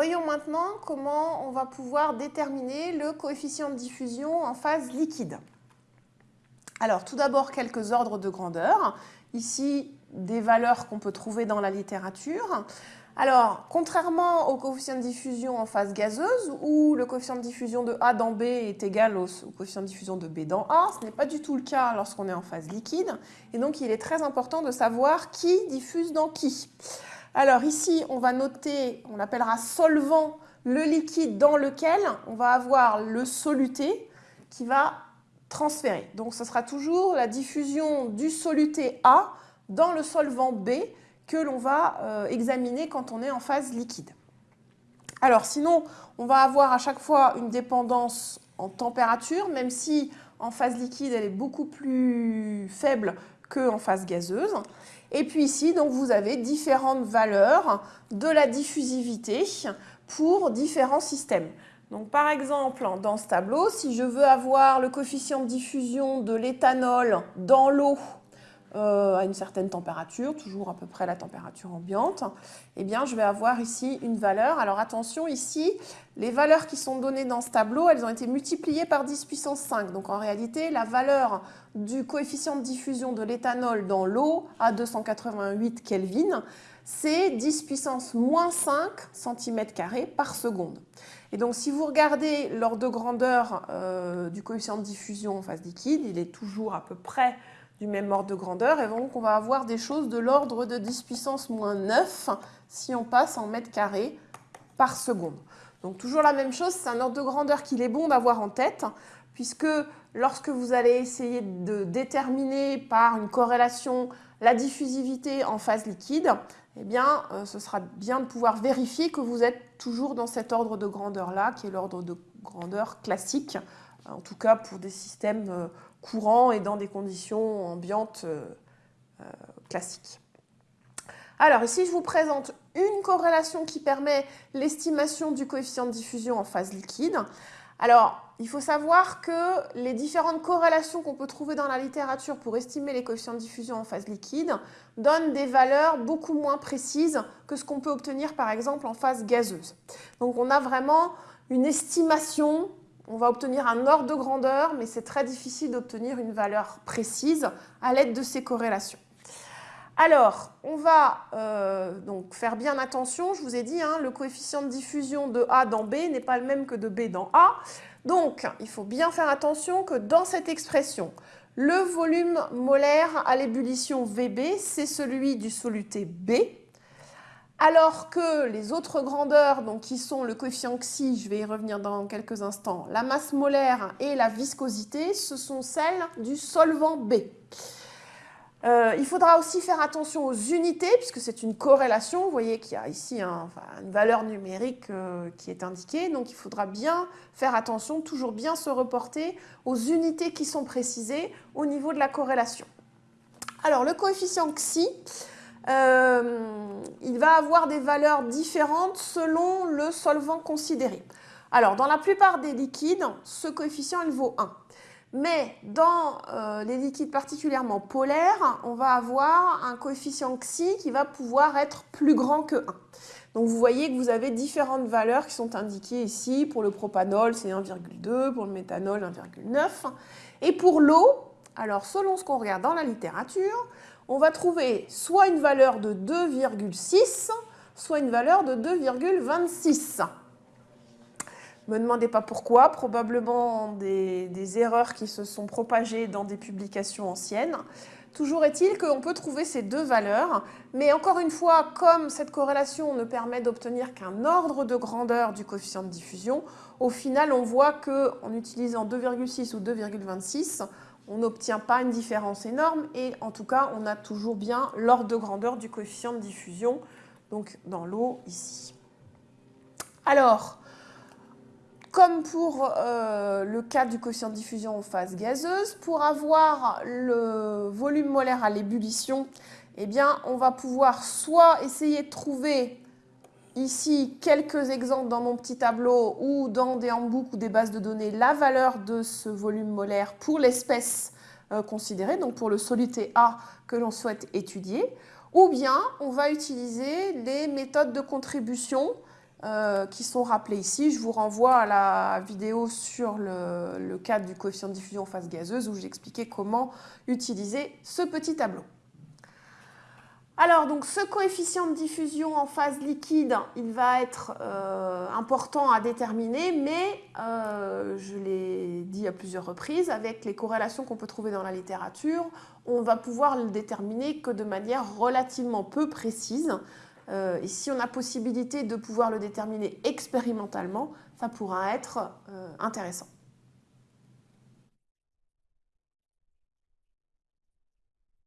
Voyons maintenant comment on va pouvoir déterminer le coefficient de diffusion en phase liquide. Alors, tout d'abord, quelques ordres de grandeur. Ici, des valeurs qu'on peut trouver dans la littérature. Alors, contrairement au coefficient de diffusion en phase gazeuse, où le coefficient de diffusion de A dans B est égal au, coefficient de diffusion de B dans A, ce n'est pas du tout le cas lorsqu'on est en phase liquide. Et donc, il est très important de savoir qui diffuse dans qui. Alors ici, on va noter, on appellera solvant le liquide dans lequel on va avoir le soluté qui va transférer. Donc ce sera toujours la diffusion du soluté A dans le solvant B que l'on va euh, examiner quand on est en phase liquide. Alors sinon, on va avoir à chaque fois une dépendance en température, même si en phase liquide, elle est beaucoup plus faible qu'en phase gazeuse. Et puis ici, donc, vous avez différentes valeurs de la diffusivité pour différents systèmes. Donc par exemple, dans ce tableau, si je veux avoir le coefficient de diffusion de l'éthanol dans l'eau euh, à une certaine température, toujours à peu près la température ambiante, eh bien je vais avoir ici une valeur. Alors attention, ici, les valeurs qui sont données dans ce tableau, elles ont été multipliées par 10 puissance 5. Donc en réalité, la valeur du coefficient de diffusion de l'éthanol dans l'eau à 288 Kelvin, c'est 10 puissance moins 5 cm2 par seconde. Et donc si vous regardez l'ordre de grandeur euh, du coefficient de diffusion en phase liquide, il est toujours à peu près du même ordre de grandeur. Et donc, on va avoir des choses de l'ordre de 10 puissance moins 9 si on passe en mètres carrés par seconde. Donc, toujours la même chose, c'est un ordre de grandeur qu'il est bon d'avoir en tête, puisque lorsque vous allez essayer de déterminer par une corrélation la diffusivité en phase liquide, eh bien, euh, ce sera bien de pouvoir vérifier que vous êtes toujours dans cet ordre de grandeur-là, qui est l'ordre de grandeur classique, en tout cas pour des systèmes euh, courant et dans des conditions ambiantes euh, euh, classiques. Alors ici, je vous présente une corrélation qui permet l'estimation du coefficient de diffusion en phase liquide. Alors, il faut savoir que les différentes corrélations qu'on peut trouver dans la littérature pour estimer les coefficients de diffusion en phase liquide donnent des valeurs beaucoup moins précises que ce qu'on peut obtenir par exemple en phase gazeuse. Donc on a vraiment une estimation on va obtenir un ordre de grandeur, mais c'est très difficile d'obtenir une valeur précise à l'aide de ces corrélations. Alors, on va euh, donc faire bien attention, je vous ai dit, hein, le coefficient de diffusion de A dans B n'est pas le même que de B dans A. Donc, il faut bien faire attention que dans cette expression, le volume molaire à l'ébullition VB, c'est celui du soluté B, alors que les autres grandeurs, donc qui sont le coefficient xi, je vais y revenir dans quelques instants, la masse molaire et la viscosité, ce sont celles du solvant B. Euh, il faudra aussi faire attention aux unités, puisque c'est une corrélation. Vous voyez qu'il y a ici une valeur numérique euh, qui est indiquée. Donc il faudra bien faire attention, toujours bien se reporter aux unités qui sont précisées au niveau de la corrélation. Alors le coefficient xi, euh, il va avoir des valeurs différentes selon le solvant considéré. Alors, dans la plupart des liquides, ce coefficient, il vaut 1. Mais dans euh, les liquides particulièrement polaires, on va avoir un coefficient xi qui va pouvoir être plus grand que 1. Donc vous voyez que vous avez différentes valeurs qui sont indiquées ici. Pour le propanol, c'est 1,2, pour le méthanol, 1,9. Et pour l'eau, alors selon ce qu'on regarde dans la littérature, on va trouver soit une valeur de 2,6, soit une valeur de 2,26. Ne me demandez pas pourquoi, probablement des, erreurs qui se sont propagées dans des publications anciennes. Toujours est-il qu'on peut trouver ces deux valeurs, mais encore une fois, comme cette corrélation ne permet d'obtenir qu'un ordre de grandeur du coefficient de diffusion, au final on voit qu'en utilisant 2,6 ou 2,26, on n'obtient pas une différence énorme et en tout cas, on a toujours bien l'ordre de grandeur du coefficient de diffusion, donc dans l'eau ici. Alors, comme pour euh, le cas du coefficient de diffusion en phase gazeuse, pour avoir le volume molaire à l'ébullition, eh bien, on va pouvoir soit essayer de trouver ici quelques exemples dans mon petit tableau ou dans des handbooks ou des bases de données la valeur de ce volume molaire pour l'espèce euh, considérée, donc pour le soluté A que l'on souhaite étudier, ou bien on va utiliser les méthodes de contribution euh, qui sont rappelés ici. Je vous renvoie à la vidéo sur le, le cadre du coefficient de diffusion en phase gazeuse où j'expliquais comment utiliser ce petit tableau. Alors, donc, ce coefficient de diffusion en phase liquide, il va être euh, important à déterminer, mais euh, je l'ai dit à plusieurs reprises, avec les corrélations qu'on peut trouver dans la littérature, on va pouvoir le déterminer que de manière relativement peu précise. Euh, et si on a possibilité de pouvoir le déterminer expérimentalement, ça pourra être intéressant.